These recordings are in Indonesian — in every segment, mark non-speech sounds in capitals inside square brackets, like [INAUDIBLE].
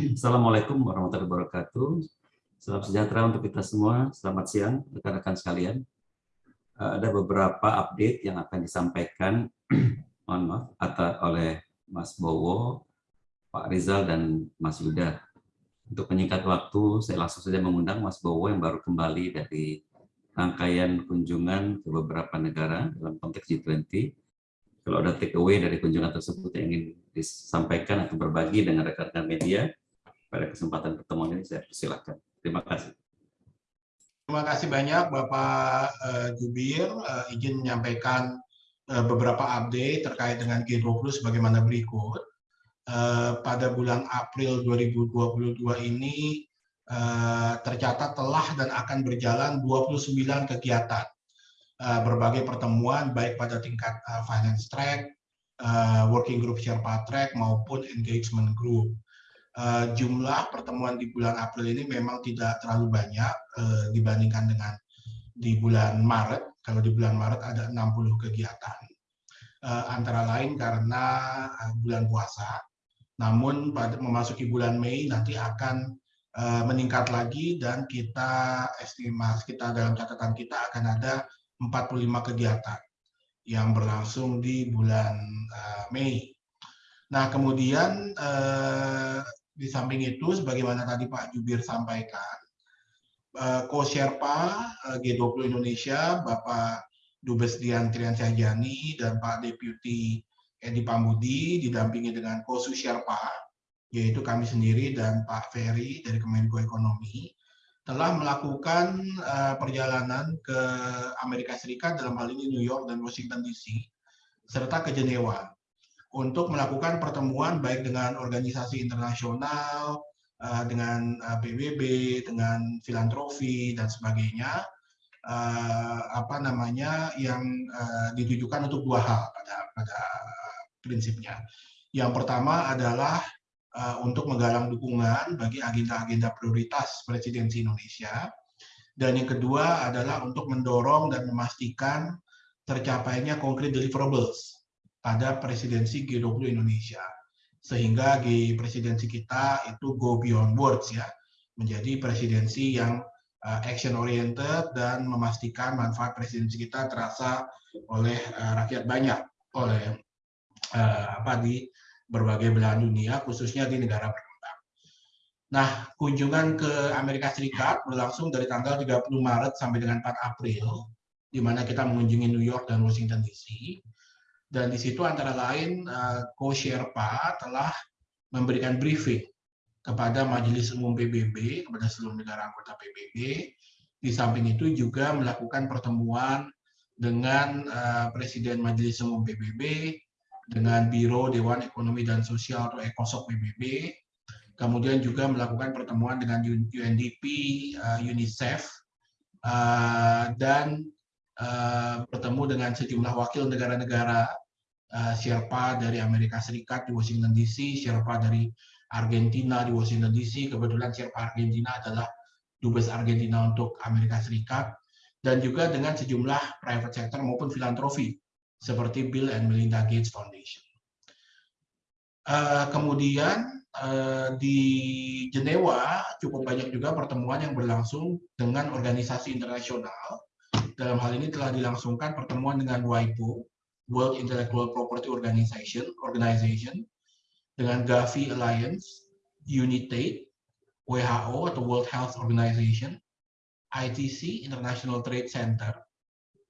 Assalamualaikum warahmatullahi wabarakatuh. Salam sejahtera untuk kita semua. Selamat siang, rekan-rekan sekalian. Eh, ada beberapa update yang akan disampaikan [CLEARS THROAT] mohon maaf, atau oleh Mas Bowo, Pak Rizal, dan Mas Yuda. Untuk menyingkat waktu, saya langsung saja mengundang Mas Bowo yang baru kembali dari rangkaian kunjungan ke beberapa negara dalam konteks G20. Kalau ada take away dari kunjungan tersebut yang ingin disampaikan atau berbagi dengan rekan-rekan media, pada kesempatan pertemuan ini saya persilakan. Terima kasih. Terima kasih banyak Bapak uh, Jubir. Uh, izin menyampaikan uh, beberapa update terkait dengan G20 sebagaimana berikut. Pada bulan April 2022 ini tercatat telah dan akan berjalan 29 kegiatan berbagai pertemuan baik pada tingkat finance track, working group Sherpa track maupun engagement group. Eh, jumlah pertemuan di bulan April ini memang tidak terlalu banyak uh, dibandingkan dengan di bulan Maret. Kalau di bulan Maret ada 60 kegiatan. Uh, antara lain karena bulan puasa. Namun pada memasuki bulan Mei nanti akan meningkat lagi dan kita estimasi kita dalam catatan kita akan ada 45 kegiatan yang berlangsung di bulan Mei. Nah, kemudian eh, di samping itu, sebagaimana tadi Pak Jubir sampaikan, Co-Sherpa eh, eh, G20 Indonesia, Bapak Dubes Dian Triansyahjani dan Pak Deputi Edi Pambudi didampingi dengan Kosu Sherpa, yaitu kami sendiri dan Pak Ferry dari Kemenko Ekonomi, telah melakukan eh, perjalanan ke Amerika Serikat dalam hal ini New York dan Washington DC, serta ke Jenewa untuk melakukan pertemuan baik dengan organisasi internasional, eh, dengan eh, PBB, dengan filantropi dan sebagainya, eh, apa namanya yang ditujukan untuk dua hal pada pada prinsipnya. Yang pertama adalah untuk menggalang dukungan bagi agenda-agenda prioritas presidensi Indonesia, dan yang kedua adalah untuk mendorong dan memastikan tercapainya concrete deliverables pada presidensi G20 Indonesia. Sehingga G presidensi kita itu go beyond words ya, menjadi presidensi yang uh, action oriented dan memastikan manfaat presidensi kita terasa oleh uh, rakyat banyak, oleh uh, apa di berbagai belahan dunia, khususnya di negara berkembang. Nah, kunjungan ke Amerika Serikat berlangsung dari tanggal 30 Maret sampai dengan 4 April, di mana kita mengunjungi New York dan Washington DC. Dan di situ antara lain Ko eh, Sherpa telah memberikan briefing kepada Majelis Umum PBB, kepada seluruh negara anggota PBB. Di samping itu juga melakukan pertemuan dengan uh, Presiden Majelis Umum PBB, dengan Biro Dewan Ekonomi dan Sosial atau ECOSOC PBB, kemudian juga melakukan pertemuan dengan UNDP, eh, UNICEF, dan bertemu dengan sejumlah wakil negara-negara uh, Sherpa dari Amerika Serikat di Washington DC, Sherpa dari Argentina di Washington DC, kebetulan Sherpa Argentina adalah dubes Argentina untuk Amerika Serikat, dan juga dengan sejumlah private sector maupun filantropi seperti Bill and Melinda Gates Foundation. Uh, kemudian uh, di Jenewa cukup banyak juga pertemuan yang berlangsung dengan organisasi internasional. Dalam hal ini telah dilangsungkan pertemuan dengan WIPO, World Intellectual Property Organization, Organization dengan Gavi Alliance, UNITAID, WHO atau World Health Organization, ITC, International Trade Center,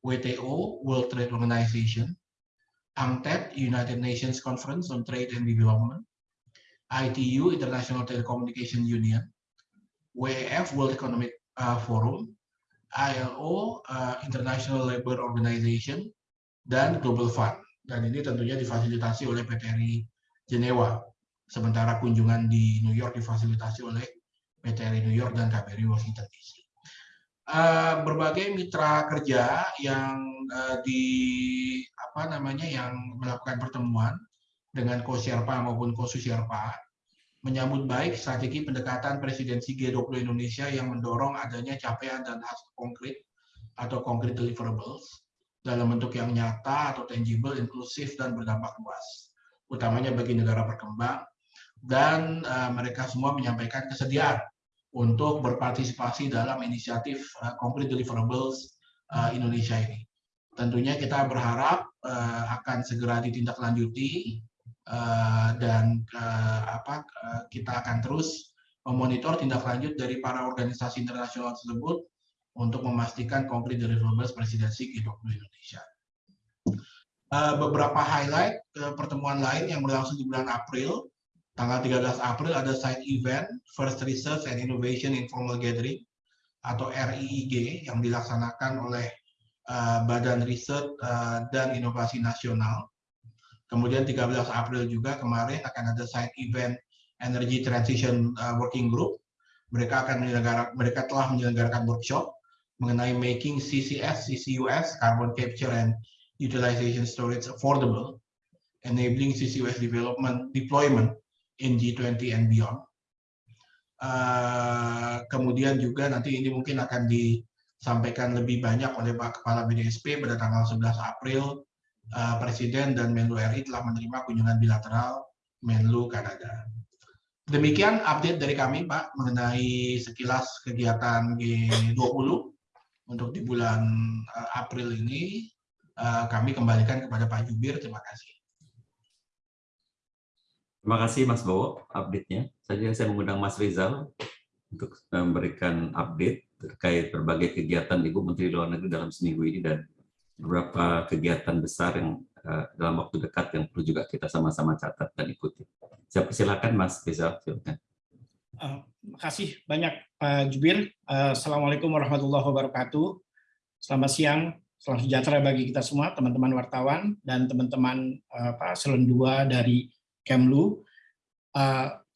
WTO, World Trade Organization, UNCTAD, United Nations Conference on Trade and Development, ITU, International Telecommunication Union, WEF, World Economic uh, Forum, ILO, uh, International Labour Organization, dan Global Fund. Dan ini tentunya difasilitasi oleh PTRI Jenewa. Sementara kunjungan di New York difasilitasi oleh PTRI New York dan KBRI Washington DC. Uh, berbagai mitra kerja yang uh, di apa namanya yang melakukan pertemuan dengan Kosherpa maupun Kosusherpa menyambut baik strategi pendekatan presidensi G20 Indonesia yang mendorong adanya capaian dan hasil konkret atau concrete deliverables dalam bentuk yang nyata atau tangible, inklusif, dan berdampak luas, utamanya bagi negara berkembang, dan mereka semua menyampaikan kesediaan untuk berpartisipasi dalam inisiatif Concrete Deliverables Indonesia ini. Tentunya kita berharap akan segera ditindaklanjuti dan apa kita akan terus memonitor tindak lanjut dari para organisasi internasional tersebut untuk memastikan konkret deliverables presidensi G20 Indonesia. Eh, beberapa highlight eh, pertemuan lain yang berlangsung di bulan April, tanggal 13 April ada side event First Research and Innovation Informal Gathering atau RIIG yang dilaksanakan oleh eh, Badan Riset dan Inovasi Nasional. Kemudian 13 April juga kemarin akan ada side event Energy Transition Working Group. Mereka akan menyelenggarakan, mereka telah menyelenggarakan workshop mengenai making CCS, CCUS, carbon capture and utilization storage affordable, enabling CCUS development deployment in G20 and beyond. Uh, kemudian juga nanti ini mungkin akan disampaikan lebih banyak oleh Pak Kepala BDSP pada tanggal 11 April, uh, Presiden dan Menlu RI telah menerima kunjungan bilateral Menlu Kanada. Demikian update dari kami, Pak, mengenai sekilas kegiatan G20 untuk di bulan uh, April ini. Eh, kami kembalikan kepada Pak Jubir. Terima kasih. Terima kasih Mas Bowo update-nya. Saja saya mengundang Mas Rizal untuk memberikan update terkait berbagai kegiatan Ibu Menteri Luar Negeri dalam seminggu ini dan beberapa kegiatan besar yang uh, dalam waktu dekat yang perlu juga kita sama-sama catat dan ikuti. Saya persilakan Mas Rizal, silakan. Terima kasih banyak Pak Jubir. Uh, Assalamualaikum warahmatullahi wabarakatuh. Selamat siang Salam sejahtera bagi kita semua, teman-teman wartawan dan teman-teman apa Selon 2 dari Kemlu.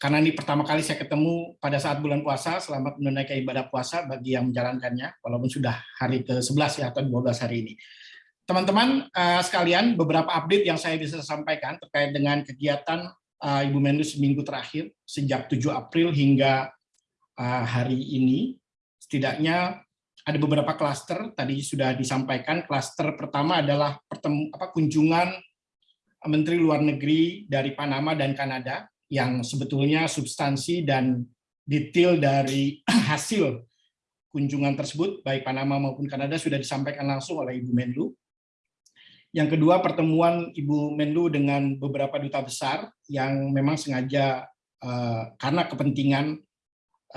Karena ini pertama kali saya ketemu pada saat bulan puasa, selamat menunaikan ibadah puasa bagi yang menjalankannya, walaupun sudah hari ke-11 ya, atau 12 hari ini. Teman-teman sekalian, beberapa update yang saya bisa sampaikan terkait dengan kegiatan uh, Ibu Menlu seminggu terakhir, sejak 7 April hingga uh, hari ini, setidaknya ada beberapa klaster tadi sudah disampaikan. Klaster pertama adalah pertemu, apa, kunjungan Menteri Luar Negeri dari Panama dan Kanada yang sebetulnya substansi dan detail dari [CLEARS THROAT] hasil kunjungan tersebut baik Panama maupun Kanada sudah disampaikan langsung oleh Ibu Menlu. Yang kedua pertemuan Ibu Menlu dengan beberapa duta besar yang memang sengaja uh, karena kepentingan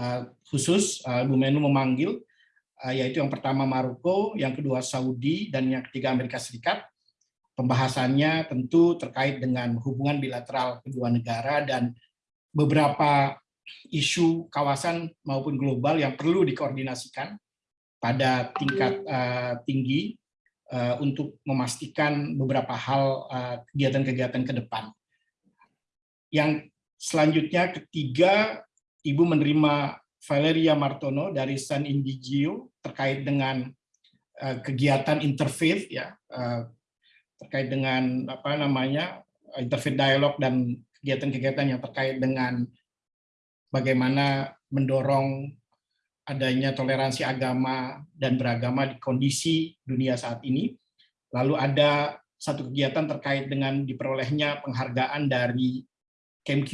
uh, khusus uh, Ibu Menlu memanggil Eh, yaitu yang pertama Maroko, yang kedua Saudi, dan yang ketiga Amerika Serikat. Pembahasannya tentu terkait dengan hubungan bilateral kedua negara dan beberapa isu kawasan maupun global yang perlu dikoordinasikan pada tingkat uh, tinggi uh, untuk memastikan beberapa hal kegiatan-kegiatan uh, ke depan. Yang selanjutnya ketiga, Ibu menerima Valeria Martono dari San Indigio terkait dengan uh, kegiatan interfaith ya terkait dengan apa namanya interfaith dialog dan kegiatan-kegiatan yang terkait dengan bagaimana mendorong adanya toleransi agama dan beragama di kondisi dunia saat ini. Lalu ada satu kegiatan terkait dengan diperolehnya penghargaan dari KMQ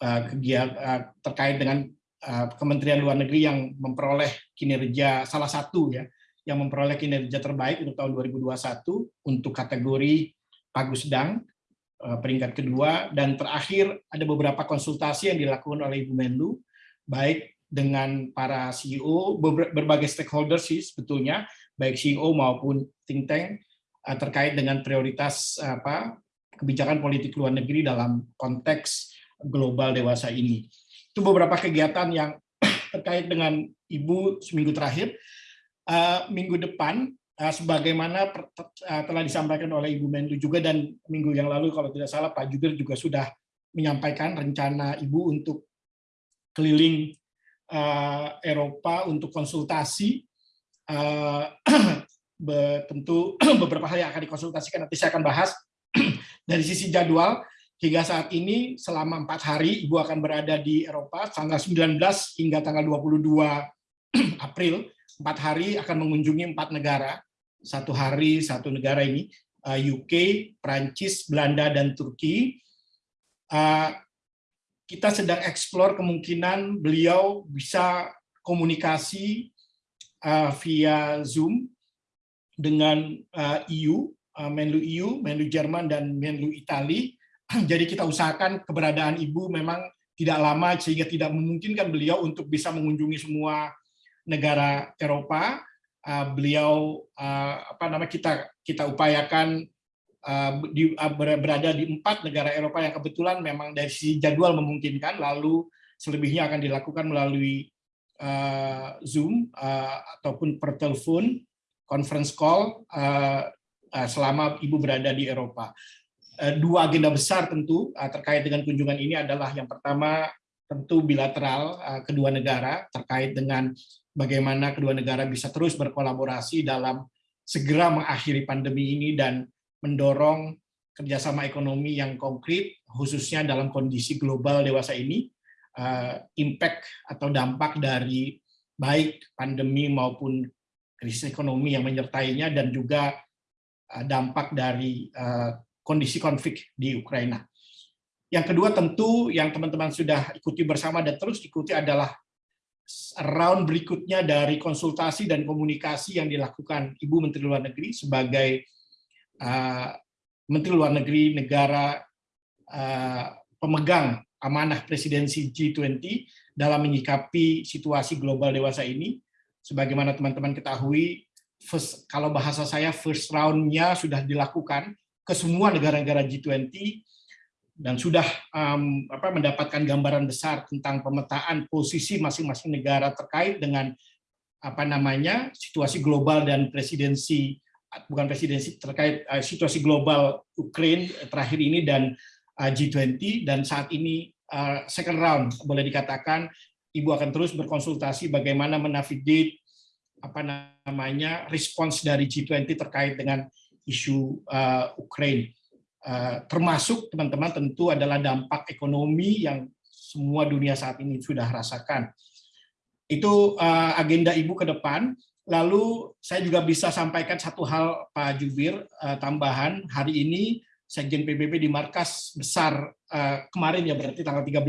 uh, kegiatan terkait dengan Eh, Kementerian Luar Negeri yang memperoleh kinerja salah satu ya yang memperoleh kinerja terbaik untuk tahun 2021 untuk kategori Pagusdang eh, peringkat kedua dan terakhir ada beberapa konsultasi yang dilakukan oleh Ibu Menlu baik dengan para CEO berbagai stakeholders sih sebetulnya baik CEO maupun think tank eh, terkait dengan prioritas apa kebijakan politik luar negeri dalam konteks global dewasa ini itu beberapa kegiatan yang [CLEARS THROAT] terkait dengan Ibu seminggu terakhir. Uh, minggu depan, uh, sebagaimana telah disampaikan oleh Ibu Menlu juga dan minggu yang lalu kalau tidak salah Pak Jubir juga sudah menyampaikan rencana Ibu untuk keliling uh, Eropa untuk konsultasi. [CLEARS THROAT] Uh, tentu [CLEARS THROAT] beberapa hal yang akan dikonsultasikan nanti saya akan bahas [CLEARS THROAT] dari sisi jadwal Hingga saat ini selama empat hari Ibu akan berada di Eropa tanggal 19 hingga tanggal 22 April. Empat hari akan mengunjungi empat negara. Satu hari satu negara ini UK, uh, Prancis, Belanda, dan Turki. Kita sedang eksplor kemungkinan beliau bisa komunikasi uh, via Zoom dengan uh, EU, uh, Menlu EU, Menlu Jerman dan Menlu Itali. [CLEARS THROAT] Jadi kita usahakan keberadaan Ibu memang tidak lama sehingga tidak memungkinkan beliau untuk bisa mengunjungi semua negara Eropa. Uh, beliau uh, apa nama kita kita upayakan di, uh, berada di empat negara Eropa yang kebetulan memang dari sisi jadwal memungkinkan, lalu selebihnya akan dilakukan melalui uh, Zoom uh, ataupun per telepon, conference call uh, uh, selama ibu berada di Eropa. Uh, dua agenda besar tentu uh, terkait dengan kunjungan ini adalah yang pertama tentu bilateral uh, kedua negara terkait dengan bagaimana kedua negara bisa terus berkolaborasi dalam segera mengakhiri pandemi ini dan mendorong kerjasama ekonomi yang konkret, khususnya dalam kondisi global dewasa ini, eh, impact atau dampak dari baik pandemi maupun krisis ekonomi yang menyertainya, dan juga eh, dampak dari eh, kondisi konflik di Ukraina. Yang kedua tentu yang teman-teman sudah ikuti bersama dan terus ikuti adalah round berikutnya dari konsultasi dan komunikasi yang dilakukan Ibu Menteri Luar Negeri sebagai uh, Menteri Luar Negeri negara uh, pemegang amanah presidensi G20 dalam menyikapi situasi global dewasa ini. Sebagaimana teman-teman ketahui, first, kalau bahasa saya first round-nya sudah dilakukan ke semua negara-negara G20 dan sudah um, apa, mendapatkan gambaran besar tentang pemetaan posisi masing-masing negara terkait dengan apa namanya situasi global dan presidensi bukan presidensi terkait uh, situasi global Ukraine terakhir ini dan uh, G20 dan saat ini uh, second round boleh dikatakan ibu akan terus berkonsultasi bagaimana menavigate apa namanya respons dari G20 terkait dengan isu uh, Ukraine Eh, termasuk teman-teman tentu adalah dampak ekonomi yang semua dunia saat ini sudah rasakan. Itu eh, agenda Ibu ke depan. Lalu saya juga bisa sampaikan satu hal Pak Jubir eh, tambahan hari ini Sekjen PBB di markas besar kemarin ya berarti tanggal 13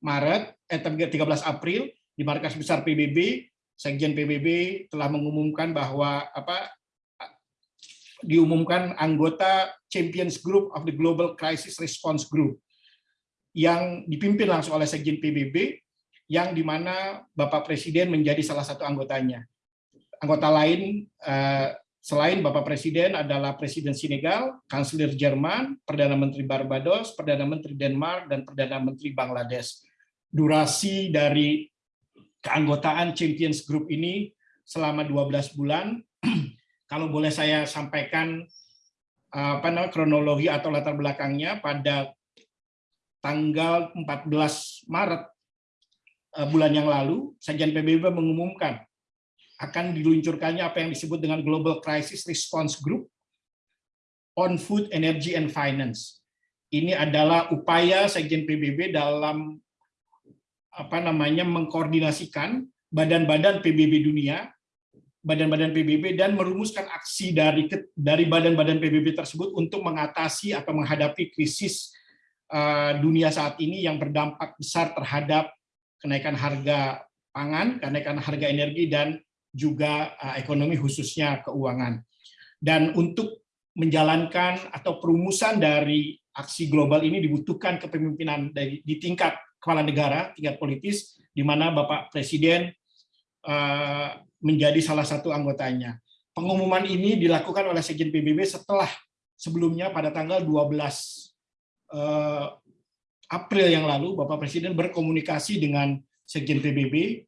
Maret eh 13 April di markas besar PBB Sekjen PBB telah mengumumkan bahwa apa diumumkan anggota Champions Group of the Global Crisis Response Group yang dipimpin langsung oleh Sekjen PBB yang di mana Bapak Presiden menjadi salah satu anggotanya. Anggota lain eh, selain Bapak Presiden adalah Presiden Senegal, Kanselir Jerman, Perdana Menteri Barbados, Perdana Menteri Denmark, dan Perdana Menteri Bangladesh. Durasi dari keanggotaan Champions Group ini selama 12 bulan [CLEARS THROAT] kalau boleh saya sampaikan apa namanya kronologi atau latar belakangnya pada tanggal 14 Maret eh, bulan yang lalu, Sekjen PBB mengumumkan akan diluncurkannya apa yang disebut dengan Global Crisis Response Group on Food, Energy, and Finance. Ini adalah upaya Sekjen PBB dalam apa namanya mengkoordinasikan badan-badan PBB dunia badan-badan PBB dan merumuskan aksi dari dari badan-badan PBB tersebut untuk mengatasi atau menghadapi krisis uh, dunia saat ini yang berdampak besar terhadap kenaikan harga pangan, kenaikan harga energi dan juga uh, ekonomi khususnya keuangan. Dan untuk menjalankan atau perumusan dari aksi global ini dibutuhkan kepemimpinan dari di tingkat kepala negara, tingkat politis, di mana Bapak Presiden uh, menjadi salah satu anggotanya. Pengumuman ini dilakukan oleh Sekjen PBB setelah sebelumnya pada tanggal 12 eh, April yang lalu Bapak Presiden berkomunikasi dengan Sekjen PBB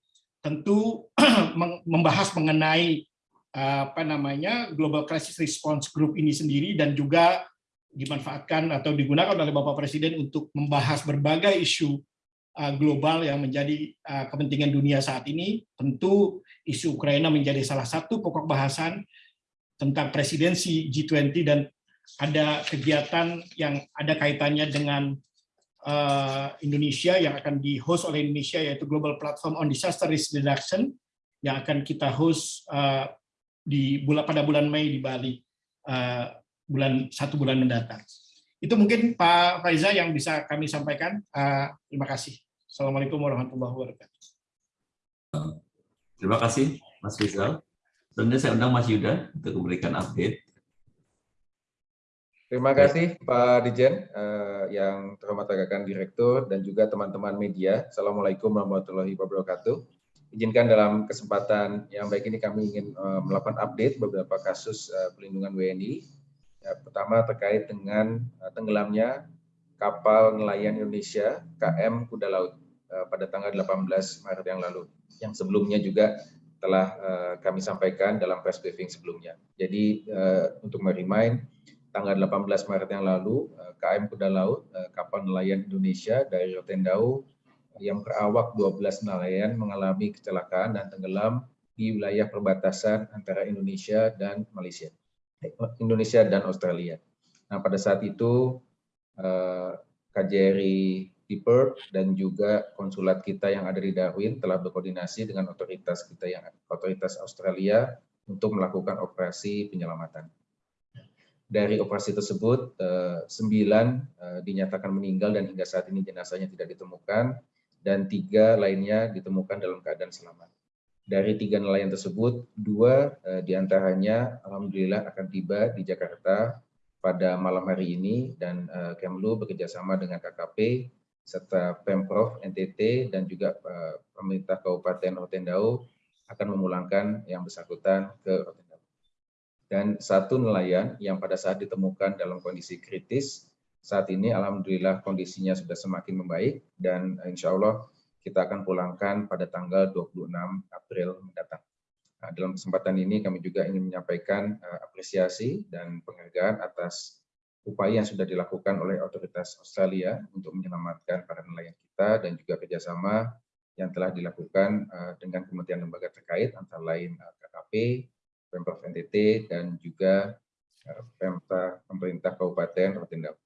tentu [CLEARS THROAT] membahas mengenai eh, apa namanya Global Crisis Response Group ini sendiri dan juga dimanfaatkan atau digunakan oleh Bapak Presiden untuk membahas berbagai isu Uh, global yang menjadi uh, kepentingan dunia saat ini, tentu isu Ukraina menjadi salah satu pokok bahasan tentang presidensi G20 dan ada kegiatan yang ada kaitannya dengan uh, Indonesia yang akan di-host oleh Indonesia yaitu Global Platform on Disaster Risk Reduction yang akan kita host di bulan pada bulan Mei di Bali bulan satu bulan mendatang. Itu mungkin Pak Faiza yang bisa kami sampaikan. Terima kasih. Assalamualaikum warahmatullahi wabarakatuh. Terima kasih Mas Rizal. Selanjutnya saya undang Mas Yuda untuk memberikan update. Terima kasih Pak Dijen, eh, yang terhormat rekan Direktur dan juga teman-teman media. Assalamualaikum warahmatullahi wabarakatuh. Izinkan dalam kesempatan yang baik ini kami ingin eh, melakukan update beberapa kasus eh, pelindungan WNI. Ya, pertama terkait dengan eh, tenggelamnya kapal nelayan Indonesia KM Kuda Laut eh, pada tanggal 18 Maret yang lalu. Yang sebelumnya juga telah eh, kami sampaikan dalam press briefing sebelumnya. Jadi eh, untuk merimain tanggal 18 Maret yang lalu, eh, KM Kuda Laut, eh, kapal nelayan Indonesia dari Rotendao yang berawak 12 nelayan mengalami kecelakaan dan tenggelam di wilayah perbatasan antara Indonesia dan Malaysia, eh, Indonesia dan Australia. Nah, pada saat itu KJRI di Perth dan juga konsulat kita yang ada di Darwin telah berkoordinasi dengan otoritas kita yang otoritas Australia untuk melakukan operasi penyelamatan dari operasi tersebut eh, sembilan eh, dinyatakan meninggal dan hingga saat ini jenazahnya tidak ditemukan dan tiga lainnya ditemukan dalam keadaan selamat. Dari tiga nelayan tersebut, dua eh, di antaranya alhamdulillah akan tiba di Jakarta pada malam hari ini dan Kemlu bekerjasama dengan KKP serta Pemprov NTT dan juga pemerintah Kabupaten Rotendao akan memulangkan yang bersangkutan ke Rotendao dan satu nelayan yang pada saat ditemukan dalam kondisi kritis saat ini alhamdulillah kondisinya sudah semakin membaik dan insya Allah kita akan pulangkan pada tanggal 26 April mendatang. Nah, dalam kesempatan ini kami juga ingin menyampaikan uh, apresiasi dan penghargaan atas upaya yang sudah dilakukan oleh otoritas Australia untuk menyelamatkan para nelayan kita dan juga kerjasama yang telah dilakukan uh, dengan kementerian lembaga terkait antara lain uh, KKP, Pemprov NTT dan juga eh, pemerintah Kabupaten Rotendao.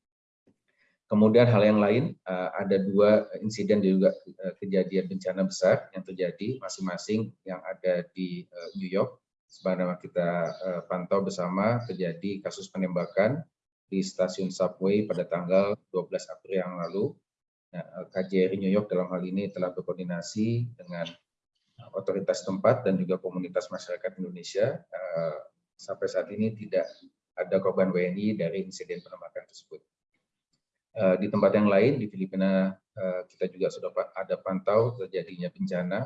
Kemudian hal yang lain, eh, ada dua insiden juga eh, kejadian bencana besar yang terjadi masing-masing yang ada di New York. Sebagaimana kita pantau bersama terjadi kasus penembakan di stasiun subway pada tanggal 12 April yang lalu. Nah, KJRI New York dalam hal ini telah berkoordinasi dengan otoritas tempat dan juga komunitas masyarakat Indonesia uh, sampai saat ini tidak ada korban WNI dari insiden penembakan tersebut. Uh, di tempat yang lain di Filipina uh, kita juga sudah ada pantau terjadinya bencana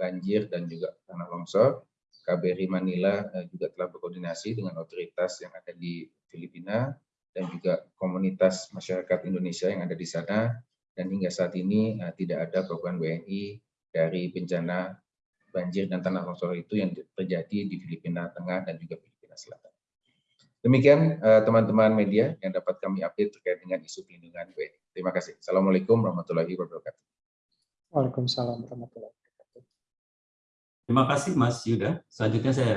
banjir dan juga tanah longsor. KBRI Manila juga telah berkoordinasi dengan otoritas yang ada di Filipina dan juga komunitas masyarakat Indonesia yang ada di sana dan hingga saat ini tidak ada korban WNI dari bencana banjir dan tanah longsor itu yang terjadi di Filipina Tengah dan juga Filipina Selatan. Demikian eh, teman-teman media yang dapat kami update terkait dengan isu pelindungan WNI. Terima kasih. Assalamualaikum warahmatullahi wabarakatuh. Waalaikumsalam warahmatullahi wabarakatuh. Terima kasih Mas Yuda. Selanjutnya saya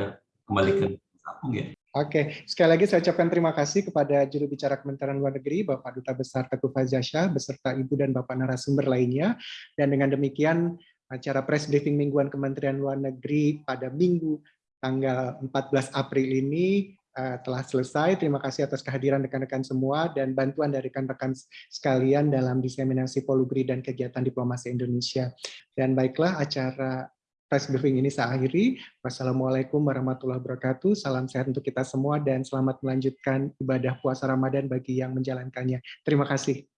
kembalikan Sapung ya. Oke, sekali lagi saya ucapkan terima kasih kepada juru bicara Kementerian Luar Negeri, Bapak Duta Besar Teguh Fazasyah, beserta Ibu dan Bapak narasumber lainnya. Dan dengan demikian, acara press briefing mingguan Kementerian Luar Negeri pada Minggu tanggal 14 April ini uh, telah selesai. Terima kasih atas kehadiran rekan-rekan semua dan bantuan dari rekan-rekan sekalian dalam diseminasi polugri dan kegiatan diplomasi Indonesia. Dan baiklah acara press briefing ini saya akhiri. Wassalamualaikum warahmatullahi wabarakatuh. Salam sehat untuk kita semua dan selamat melanjutkan ibadah puasa Ramadan bagi yang menjalankannya. Terima kasih.